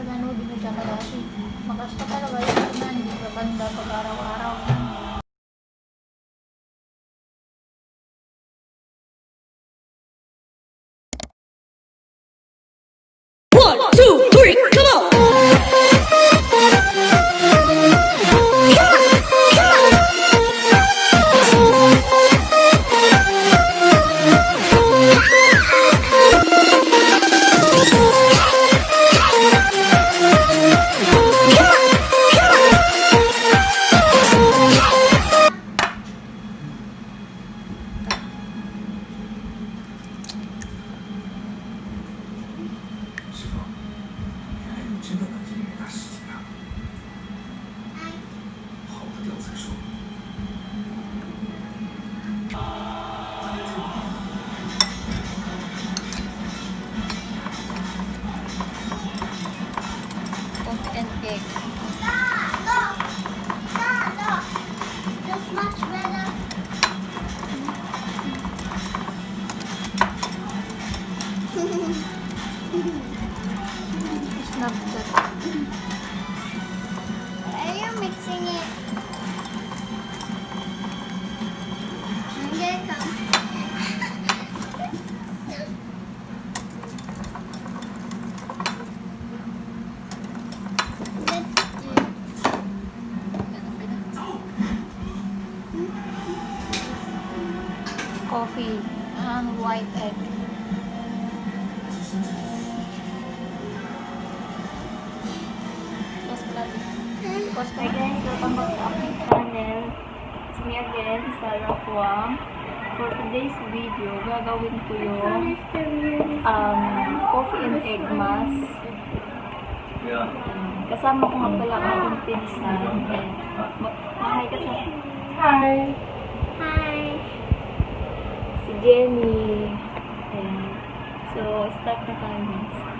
pag ano, binadya ka dati. Magas ka talaga yung hindi ka panda pag araw-araw. It's not good. Are you mixing it? I'm gonna come. Let's do it. Coffee and white egg. me again, Sarah Huang. For today's video, gagawin ko yung um, coffee and egg mask. Um, kasama ko nga pala ang aking pinsan. Hi ka sa... Hi! Hi! Si Jenny. Ayan. So, start na tayo.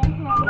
Grandpa.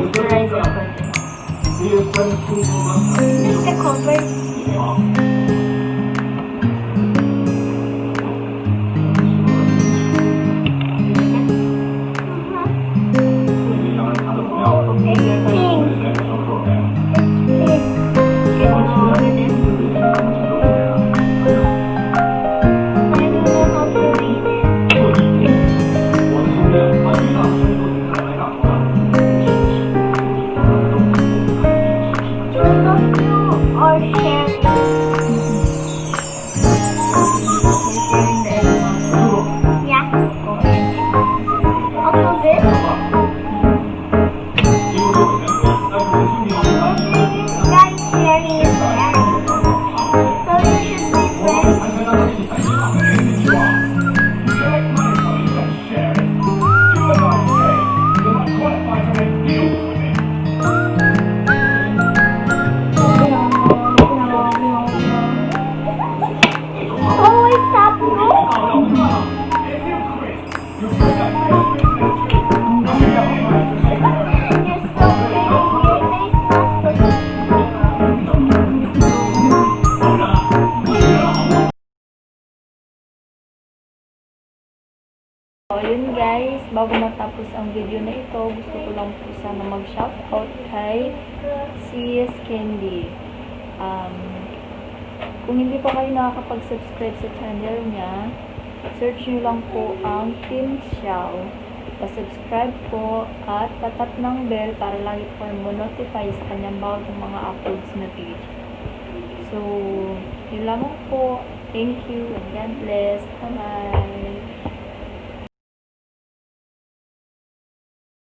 It's a copper. So, yun guys, bago matapos ang video na ito, gusto ko lang po sana mag-shoutout kay CS Candy. Um, kung hindi pa kayo nakakapag-subscribe sa channel niya, search nyo lang po ang Team Xiao. Pa-subscribe po at patat ng bell para lagi po mo notify sa kanyang bagong mga uploads na video. So, yun lamang po. Thank you and God bless. Bye-bye.